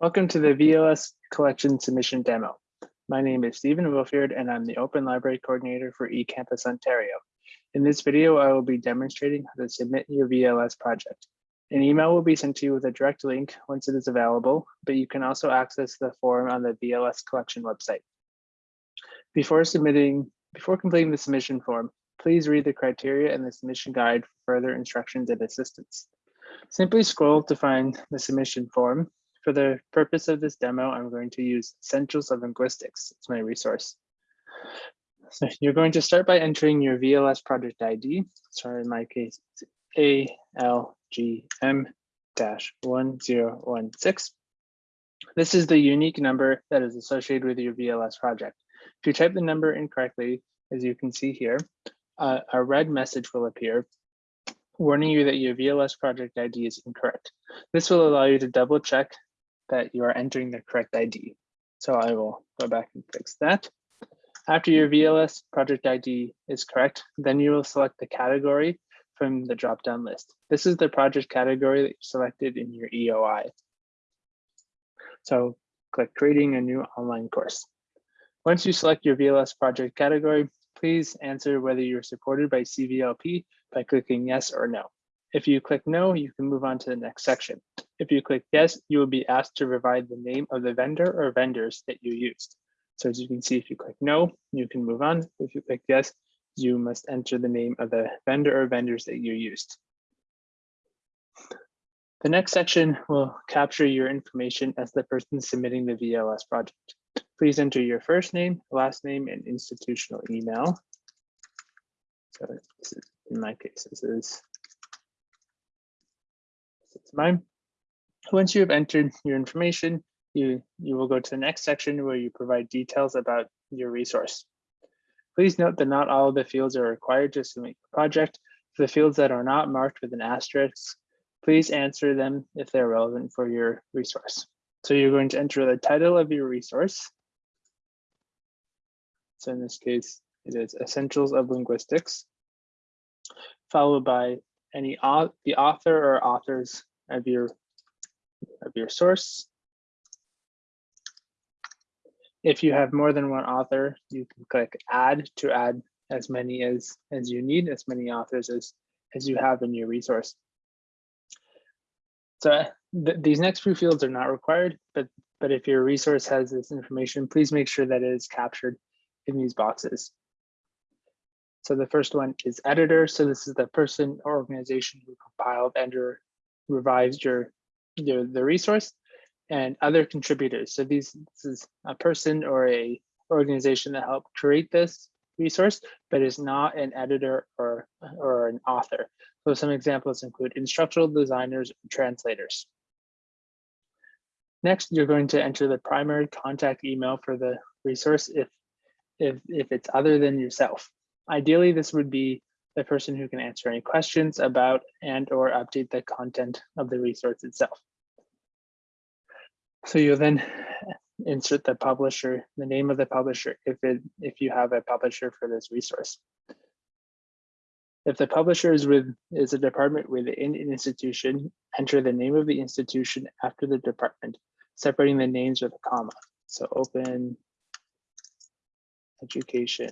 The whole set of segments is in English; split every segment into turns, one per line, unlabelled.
Welcome to the VLS collection submission demo. My name is Stephen Wilfield and I'm the Open Library Coordinator for eCampus Ontario. In this video, I will be demonstrating how to submit your VLS project. An email will be sent to you with a direct link once it is available, but you can also access the form on the VLS collection website. Before submitting, before completing the submission form, please read the criteria and the submission guide for further instructions and assistance. Simply scroll to find the submission form. For the purpose of this demo, I'm going to use Essentials of Linguistics as my resource. So you're going to start by entering your VLS project ID. Sorry, in my case, ALGM-1016. This is the unique number that is associated with your VLS project. If you type the number incorrectly, as you can see here, uh, a red message will appear warning you that your VLS project ID is incorrect. This will allow you to double check that you are entering the correct ID. So I will go back and fix that. After your VLS project ID is correct, then you will select the category from the drop-down list. This is the project category that you selected in your EOI. So click creating a new online course. Once you select your VLS project category, please answer whether you're supported by CVLP by clicking yes or no. If you click no, you can move on to the next section. If you click yes, you will be asked to provide the name of the vendor or vendors that you used. So as you can see, if you click no, you can move on. If you click yes, you must enter the name of the vendor or vendors that you used. The next section will capture your information as the person submitting the VLS project. Please enter your first name, last name, and institutional email. So is, in my case, this is, this is mine. Once you have entered your information, you, you will go to the next section where you provide details about your resource. Please note that not all of the fields are required to submit your project. For the fields that are not marked with an asterisk, please answer them if they're relevant for your resource. So you're going to enter the title of your resource. So in this case, it is Essentials of Linguistics, followed by any the author or authors of your of your source. If you have more than one author, you can click add to add as many as as you need, as many authors as as you have in your resource. So uh, th these next few fields are not required, but but if your resource has this information, please make sure that it is captured in these boxes. So the first one is editor. So this is the person or organization who compiled and or revised your, your the resource and other contributors. So these this is a person or a organization that helped create this resource, but is not an editor or, or an author. So some examples include instructional designers and translators. Next, you're going to enter the primary contact email for the resource if if, if it's other than yourself. Ideally, this would be the person who can answer any questions about and or update the content of the resource itself. So you'll then insert the publisher, the name of the publisher, if it if you have a publisher for this resource. If the publisher is with is a department within an institution, enter the name of the institution after the department, separating the names with a comma. So open Education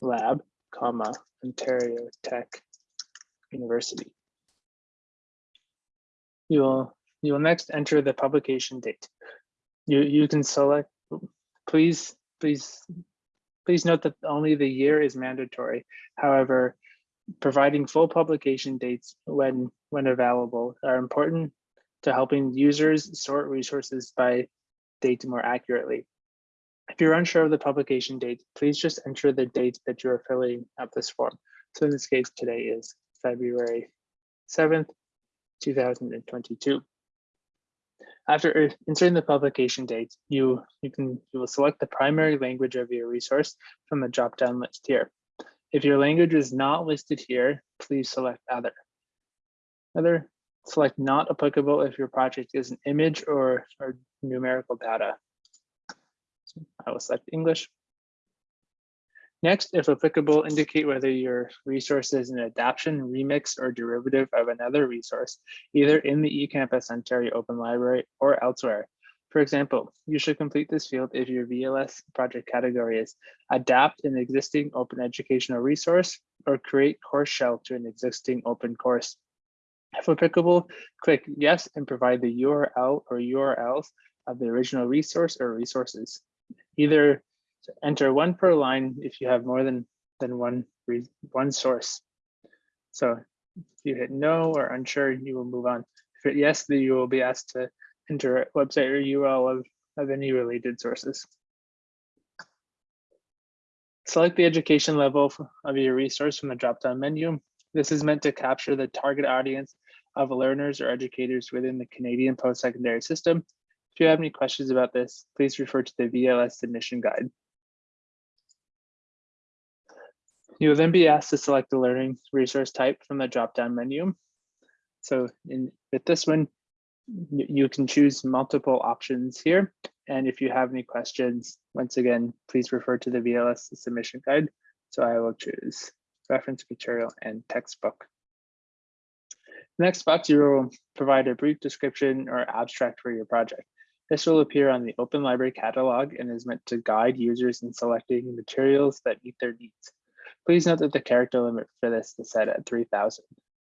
Lab, comma, Ontario Tech University. You will, you will next enter the publication date. You, you can select, please, please, please note that only the year is mandatory. However, providing full publication dates when, when available are important to helping users sort resources by date more accurately. If you're unsure of the publication date, please just enter the date that you're filling out this form. So in this case, today is February 7th, 2022. After inserting the publication date, you, you can you will select the primary language of your resource from the drop-down list here. If your language is not listed here, please select other. Other, select not applicable if your project is an image or, or numerical data. I will select English. Next, if applicable, indicate whether your resource is an adaptation, remix, or derivative of another resource, either in the eCampus Ontario Open Library or elsewhere. For example, you should complete this field if your VLS project category is adapt an existing open educational resource or create course shell to an existing open course. If applicable, click yes and provide the URL or URLs of the original resource or resources. Either enter one per line if you have more than, than one, one source. So if you hit no or unsure, you will move on. If hit yes, then you will be asked to enter a website or URL of, of any related sources. Select the education level of your resource from the drop-down menu. This is meant to capture the target audience of learners or educators within the Canadian post-secondary system. If you have any questions about this, please refer to the VLS submission guide. You will then be asked to select the learning resource type from the drop-down menu. So in with this one, you can choose multiple options here. And if you have any questions, once again, please refer to the VLS submission guide. So I will choose reference material and textbook. Next box, you will provide a brief description or abstract for your project. This will appear on the Open Library catalog and is meant to guide users in selecting materials that meet their needs. Please note that the character limit for this is set at 3000.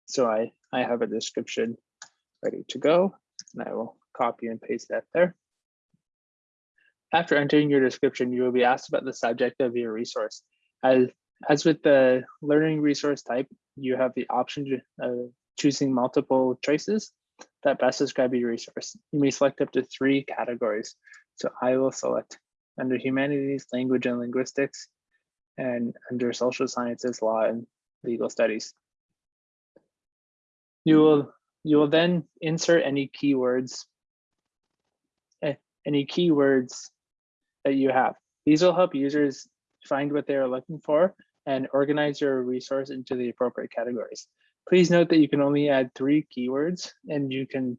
So I, I have a description ready to go and I will copy and paste that there. After entering your description, you will be asked about the subject of your resource. As, as with the learning resource type, you have the option of uh, choosing multiple choices that best describe your resource. You may select up to three categories. So I will select under humanities, language and linguistics, and under social sciences, law, and legal studies. You will, you will then insert any keywords, eh, any keywords that you have. These will help users find what they are looking for and organize your resource into the appropriate categories. Please note that you can only add three keywords and you can,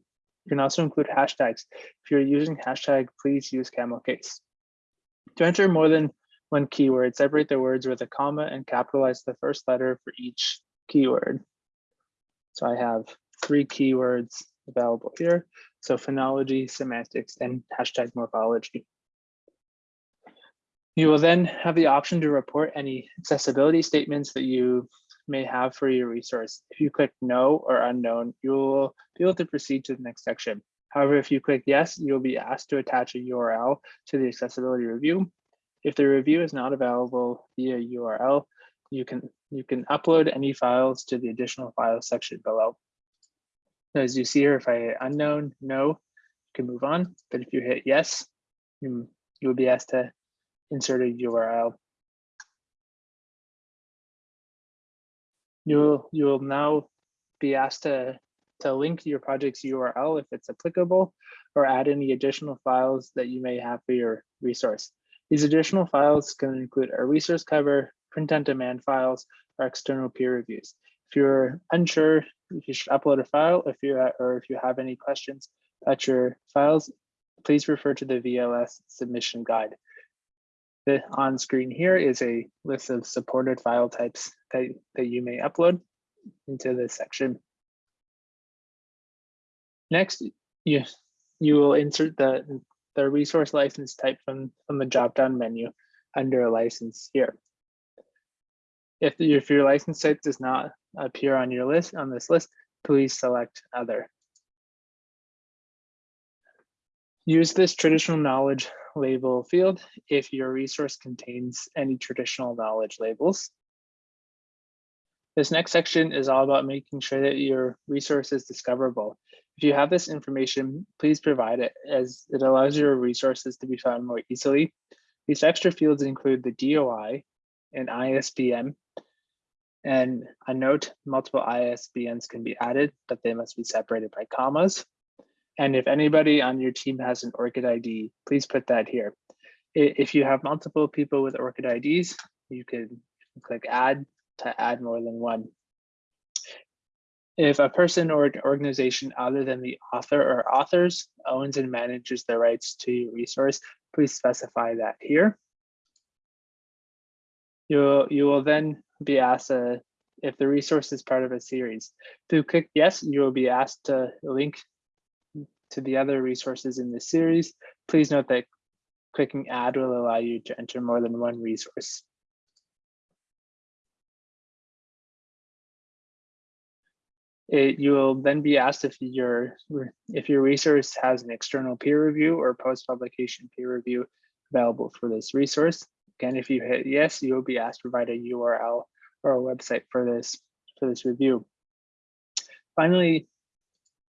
you can also include hashtags. If you're using hashtag, please use camel case. To enter more than one keyword, separate the words with a comma and capitalize the first letter for each keyword. So I have three keywords available here. So phonology, semantics, and hashtag morphology. You will then have the option to report any accessibility statements that you may have for your resource. If you click no or unknown, you will be able to proceed to the next section. However, if you click yes, you'll be asked to attach a URL to the accessibility review. If the review is not available via URL, you can you can upload any files to the additional files section below. As you see here, if I hit unknown, no, you can move on. But if you hit yes, you, you will be asked to insert a URL. You'll you will now be asked to to link your project's URL if it's applicable, or add any additional files that you may have for your resource. These additional files can include a resource cover, print on demand files, or external peer reviews. If you're unsure if you should upload a file, if you or if you have any questions about your files, please refer to the VLS submission guide. The on screen here is a list of supported file types that, that you may upload into this section. Next, you, you will insert the, the resource license type from, from the drop-down menu under a license here. If, if your license type does not appear on your list on this list, please select other. Use this traditional knowledge label field if your resource contains any traditional knowledge labels. This next section is all about making sure that your resource is discoverable. If you have this information, please provide it as it allows your resources to be found more easily. These extra fields include the DOI and ISBN. And a note, multiple ISBNs can be added, but they must be separated by commas. And if anybody on your team has an ORCID ID, please put that here. If you have multiple people with ORCID IDs, you can click add to add more than one. If a person or an organization other than the author or authors owns and manages the rights to your resource, please specify that here. You'll, you will then be asked uh, if the resource is part of a series. You click yes, you will be asked to link to the other resources in the series. Please note that clicking add will allow you to enter more than one resource. It, you will then be asked if your if your resource has an external peer review or post-publication peer review available for this resource. Again, if you hit yes, you will be asked to provide a URL or a website for this for this review. Finally,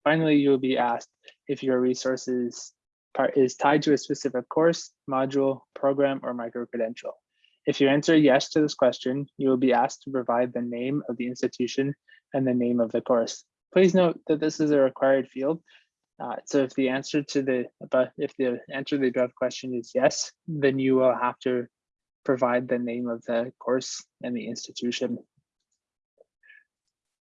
finally, you will be asked if your resource is, part, is tied to a specific course, module, program, or micro-credential. If you answer yes to this question, you will be asked to provide the name of the institution and the name of the course. Please note that this is a required field. Uh, so if the answer to the above, if the answer to the above question is yes, then you will have to provide the name of the course and the institution.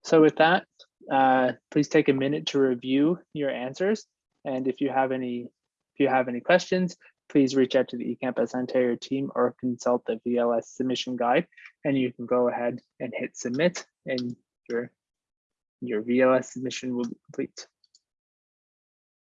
So with that, uh, please take a minute to review your answers. And if you have any if you have any questions, please reach out to the eCampus Ontario team or consult the VLS submission guide and you can go ahead and hit submit and your, your VLS submission will be complete.